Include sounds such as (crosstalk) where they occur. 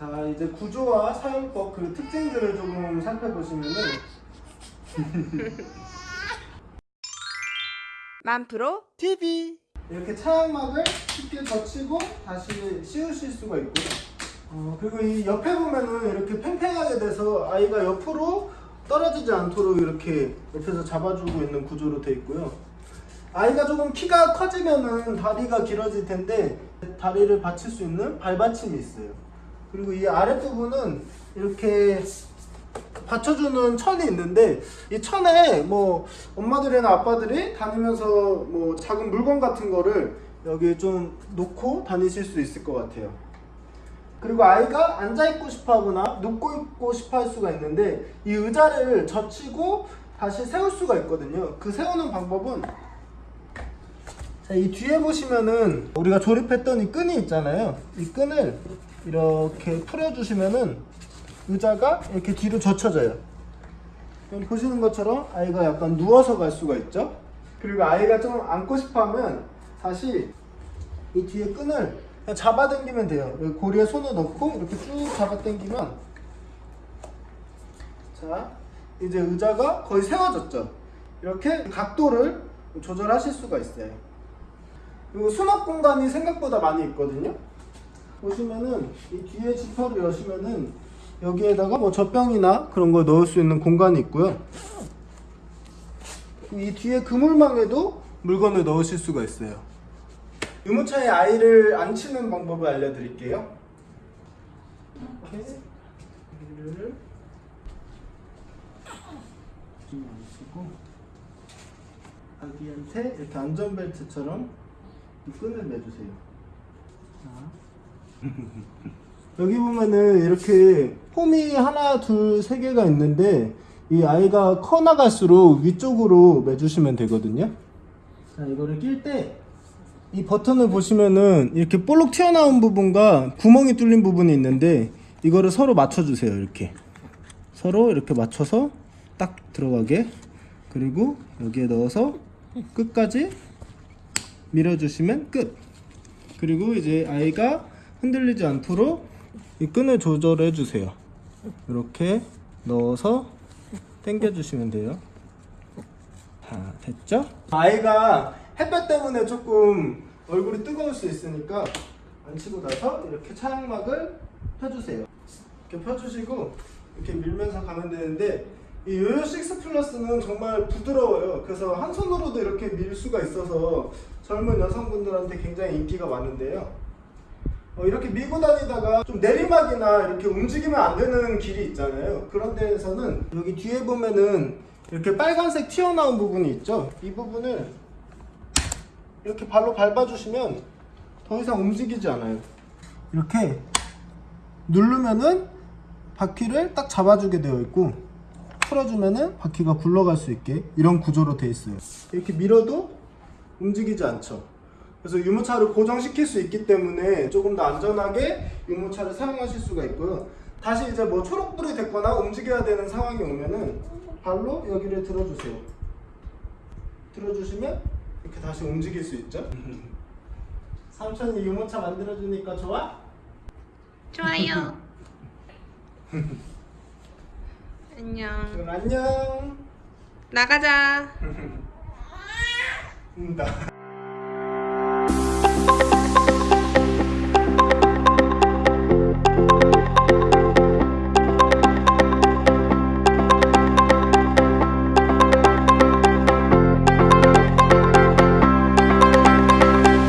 자 이제 구조와 사용법 그 특징들을 조금 살펴보시면은 (laughs) 만프로 TV 이렇게 차양막을 쉽게 젖히고 다시 씌우실 수가 있고요. 어, 그리고 이 옆에 보면은 이렇게 팽팽하게 돼서 아이가 옆으로 떨어지지 않도록 이렇게 옆에서 잡아주고 있는 구조로 되어 있고요. 아이가 조금 키가 커지면은 다리가 길어질 텐데 다리를 받칠 수 있는 발받침이 있어요. 그리고 이 아랫부분은 이렇게 받쳐주는 천이 있는데 이 천에 뭐 엄마들이나 아빠들이 다니면서 뭐 작은 물건 같은 거를 여기에 좀 놓고 다니실 수 있을 것 같아요. 그리고 아이가 앉아 있고 싶어 하거나 눕고 있고 싶어 할 수가 있는데 이 의자를 젖히고 다시 세울 수가 있거든요. 그 세우는 방법은 자, 이 뒤에 보시면은 우리가 조립했던 이 끈이 있잖아요. 이 끈을 이렇게 풀어주시면은 의자가 이렇게 뒤로 젖혀져요. 여기 보시는 것처럼 아이가 약간 누워서 갈 수가 있죠. 그리고 아이가 좀 앉고 싶어 하면 다시 이 뒤에 끈을 그냥 잡아당기면 돼요. 고리에 손을 넣고 이렇게 쭉 잡아당기면 자 이제 의자가 거의 세워졌죠. 이렇게 각도를 조절하실 수가 있어요. 그리고 수납 공간이 생각보다 많이 있거든요. 보시면은 이 뒤에 지퍼를 여시면은 여기에다가 뭐 젖병이나 그런 걸 넣을 수 있는 공간이 있고요. 이 뒤에 그물망에도 물건을 넣으실 수가 있어요. 유모차에 아이를 앉히는 방법을 알려드릴게요. 이렇게 아이를 좀 앉히고 아기한테 이렇게 안전벨트처럼 이 끈을 매주세요. 자. 여기 보면은 이렇게 폼이 하나, 둘, 세 개가 있는데 이 아이가 커 나갈수록 위쪽으로 매주시면 되거든요. 자, 이거를 낄 때 이 버튼을 보시면은 이렇게 볼록 튀어나온 부분과 구멍이 뚫린 부분이 있는데 이거를 서로 맞춰주세요. 이렇게 서로 이렇게 맞춰서 딱 들어가게 그리고 여기에 넣어서 끝까지 밀어주시면 끝. 그리고 이제 아이가 흔들리지 않도록 이 끈을 조절해 주세요. 이렇게 넣어서 당겨 주시면 돼요. 자, 됐죠? 아이가 햇볕 때문에 조금 얼굴이 뜨거울 수 있으니까 앉히고 나서 이렇게 차양막을 펴주세요. 이렇게 펴주시고 이렇게 밀면서 가면 되는데 이 요요 6 플러스는 정말 부드러워요. 그래서 한 손으로도 이렇게 밀 수가 있어서 젊은 여성분들한테 굉장히 인기가 많은데요. 어, 이렇게 밀고 다니다가 좀 내리막이나 이렇게 움직이면 안 되는 길이 있잖아요. 그런 데에서는 여기 뒤에 보면은 이렇게 빨간색 튀어나온 부분이 있죠. 이 부분을 이렇게 발로 밟아주시면 더 이상 움직이지 않아요. 이렇게 누르면은 바퀴를 딱 잡아주게 되어 있고 풀어주면은 바퀴가 굴러갈 수 있게 이런 구조로 되어 있어요. 이렇게 밀어도 움직이지 않죠. 그래서 유모차를 고정시킬 수 있기 때문에 조금 더 안전하게 유모차를 사용하실 수가 있고요. 다시 이제 뭐 초록불이 됐거나 움직여야 되는 상황이 오면은 발로 여기를 들어주세요. 들어주시면 이렇게 다시 움직일 수 있죠. (laughs) 삼촌이 유모차 만들어주니까 좋아? 좋아요. (laughs) 안녕. 그럼 안녕. 나가자. (laughs) 음, 나.